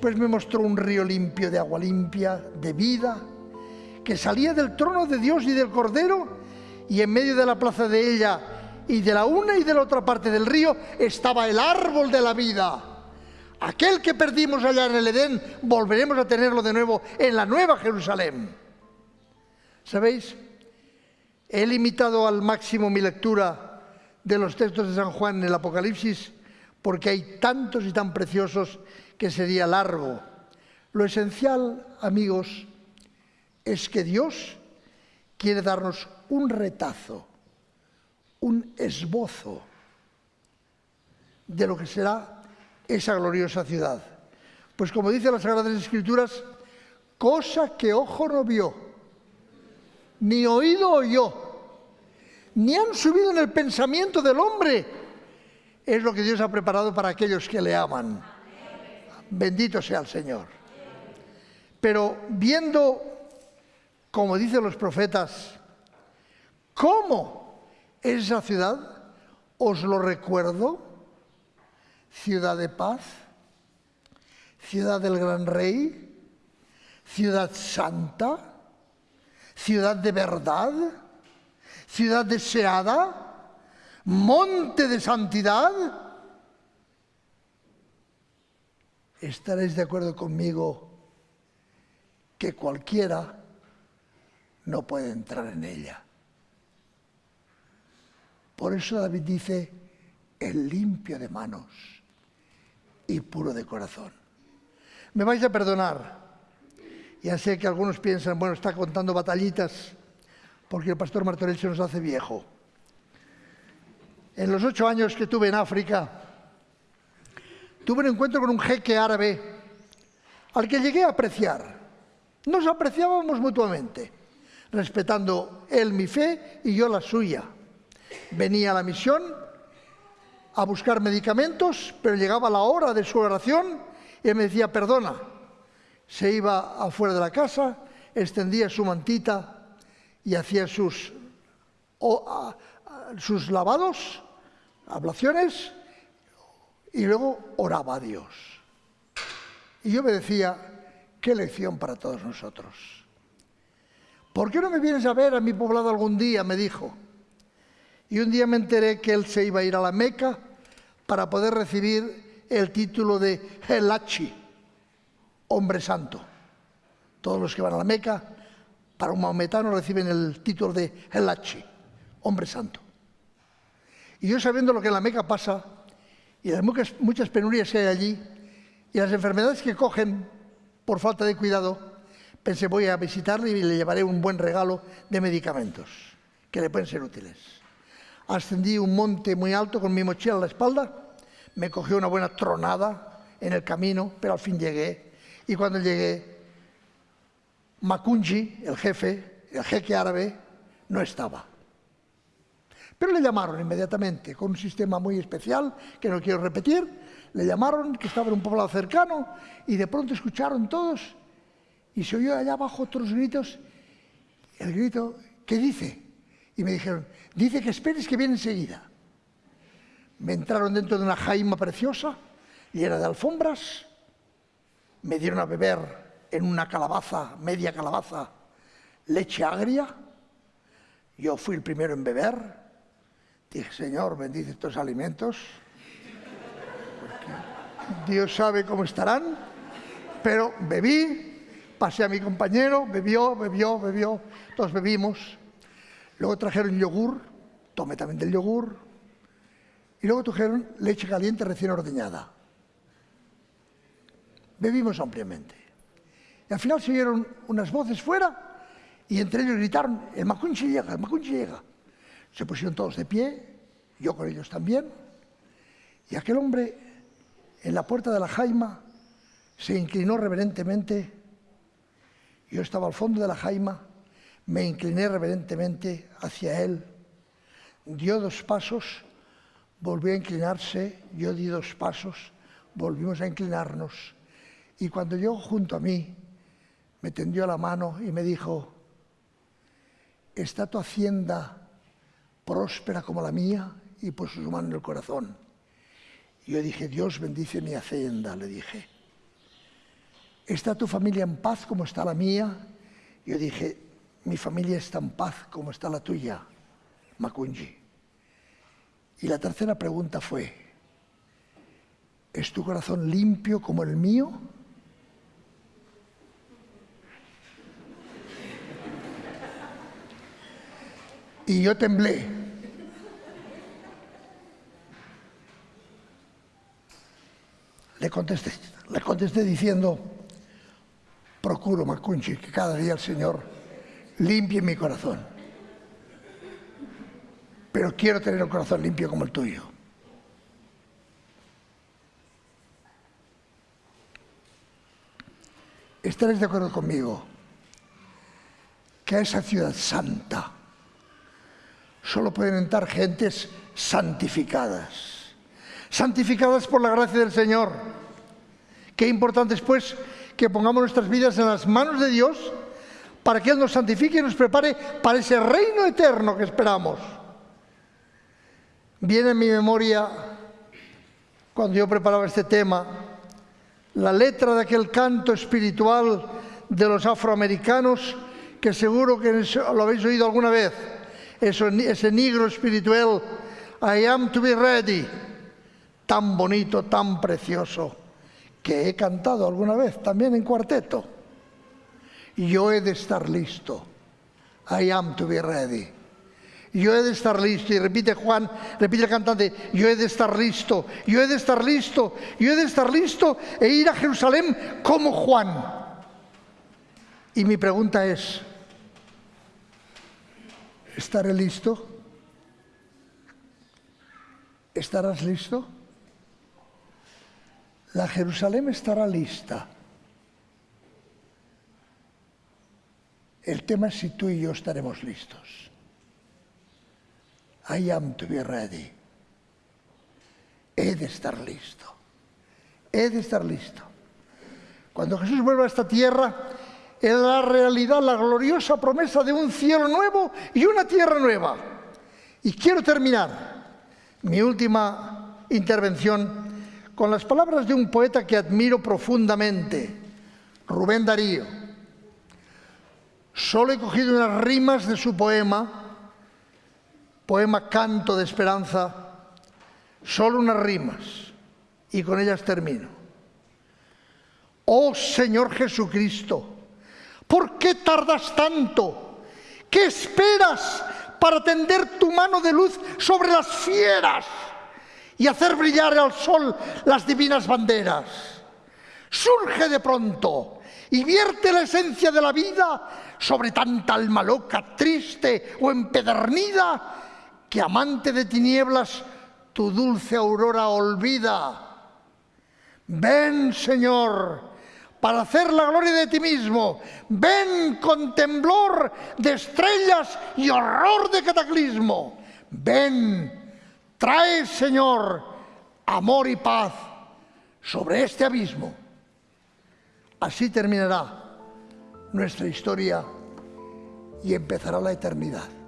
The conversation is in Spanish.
Después me mostró un río limpio de agua limpia, de vida, que salía del trono de Dios y del Cordero, y en medio de la plaza de ella y de la una y de la otra parte del río estaba el árbol de la vida. Aquel que perdimos allá en el Edén, volveremos a tenerlo de nuevo en la nueva Jerusalén. ¿Sabéis? He limitado al máximo mi lectura de los textos de San Juan en el Apocalipsis porque hay tantos y tan preciosos que sería largo. Lo esencial, amigos, es que Dios quiere darnos un retazo, un esbozo de lo que será esa gloriosa ciudad. Pues como dice las Sagradas Escrituras, cosa que ojo no vio, ni oído oyó, ni han subido en el pensamiento del hombre, es lo que Dios ha preparado para aquellos que le aman. Bendito sea el Señor. Pero viendo, como dicen los profetas, cómo es esa ciudad, os lo recuerdo, ciudad de paz, ciudad del gran rey, ciudad santa, ciudad de verdad, ciudad deseada, monte de santidad. Estaréis de acuerdo conmigo que cualquiera no puede entrar en ella. Por eso David dice, el limpio de manos y puro de corazón. Me vais a perdonar. Ya sé que algunos piensan, bueno, está contando batallitas porque el pastor Martorell se nos hace viejo. En los ocho años que tuve en África, tuve un encuentro con un jeque árabe al que llegué a apreciar. Nos apreciábamos mutuamente, respetando él mi fe y yo la suya. Venía a la misión a buscar medicamentos, pero llegaba la hora de su oración y él me decía, perdona. Se iba afuera de la casa, extendía su mantita y hacía sus, sus lavados ablaciones y luego oraba a Dios. Y yo me decía, qué lección para todos nosotros. ¿Por qué no me vienes a ver a mi poblado algún día? me dijo. Y un día me enteré que él se iba a ir a la Meca para poder recibir el título de Helachi, hombre santo. Todos los que van a la Meca, para un maometano reciben el título de Helachi, hombre santo. Y yo sabiendo lo que en la Meca pasa, y las muchas, penurias que hay allí, y las enfermedades que cogen por falta de cuidado, pensé voy a visitarle y le llevaré un buen regalo de medicamentos que le pueden ser útiles. Ascendí un monte muy alto con mi mochila a la espalda, me cogió una buena tronada en el camino, pero al fin llegué. Y cuando llegué, Makunji, el jefe, el jeque árabe, no estaba. Pero le llamaron inmediatamente, con un sistema muy especial, que no quiero repetir, le llamaron, que estaba en un poblado cercano, y de pronto escucharon todos, y se oyó allá abajo otros gritos, el grito, ¿qué dice? Y me dijeron, dice que esperes que viene enseguida. Me entraron dentro de una jaima preciosa, llena de alfombras, me dieron a beber en una calabaza, media calabaza, leche agria. Yo fui el primero en beber, Dije, Señor, bendice estos alimentos. Dios sabe cómo estarán. Pero bebí, pasé a mi compañero, bebió, bebió, bebió, todos bebimos. Luego trajeron yogur, tomé también del yogur. Y luego trajeron leche caliente recién ordeñada. Bebimos ampliamente. Y al final se oyeron unas voces fuera y entre ellos gritaron, el Macunchi llega, el Macunchi llega. Se pusieron todos de pie, yo con ellos también, y aquel hombre en la puerta de la jaima se inclinó reverentemente. Yo estaba al fondo de la jaima, me incliné reverentemente hacia él, dio dos pasos, volvió a inclinarse, yo di dos pasos, volvimos a inclinarnos, y cuando llegó junto a mí, me tendió la mano y me dijo, ¿está tu hacienda próspera como la mía y puso su mano en el corazón. Y yo dije, Dios bendice mi hacienda, le dije. ¿está tu familia en paz como está la mía? Yo dije, mi familia está en paz como está la tuya, Macunji. Y la tercera pregunta fue, ¿es tu corazón limpio como el mío? Y yo temblé. Le contesté, le contesté diciendo, procuro, Macunchi, que cada día el Señor limpie mi corazón. Pero quiero tener un corazón limpio como el tuyo. Estaréis de acuerdo conmigo que a esa ciudad santa solo pueden entrar gentes santificadas, santificadas por la gracia del Señor. Qué importante es pues que pongamos nuestras vidas en las manos de Dios para que Él nos santifique y nos prepare para ese reino eterno que esperamos. Viene en mi memoria, cuando yo preparaba este tema, la letra de aquel canto espiritual de los afroamericanos, que seguro que lo habéis oído alguna vez, ese negro espiritual, I am to be ready, tan bonito, tan precioso, que he cantado alguna vez también en cuarteto. Yo he de estar listo, I am to be ready. Yo he de estar listo, y repite Juan, repite el cantante, yo he de estar listo, yo he de estar listo, yo he de estar listo e ir a Jerusalén como Juan. Y mi pregunta es, ¿Estaré listo? ¿Estarás listo? La Jerusalén estará lista. El tema es si tú y yo estaremos listos. I am to be ready. He de estar listo. He de estar listo. Cuando Jesús vuelva a esta tierra, en la realidad, la gloriosa promesa de un cielo nuevo y una tierra nueva. Y quiero terminar mi última intervención con las palabras de un poeta que admiro profundamente, Rubén Darío. Solo he cogido unas rimas de su poema, poema Canto de Esperanza, solo unas rimas, y con ellas termino. Oh Señor Jesucristo, ¿Por qué tardas tanto? ¿Qué esperas para tender tu mano de luz sobre las fieras y hacer brillar al sol las divinas banderas? Surge de pronto y vierte la esencia de la vida sobre tanta alma loca, triste o empedernida, que amante de tinieblas tu dulce aurora olvida. Ven, Señor, para hacer la gloria de ti mismo. Ven con temblor de estrellas y horror de cataclismo. Ven, trae, Señor, amor y paz sobre este abismo. Así terminará nuestra historia y empezará la eternidad.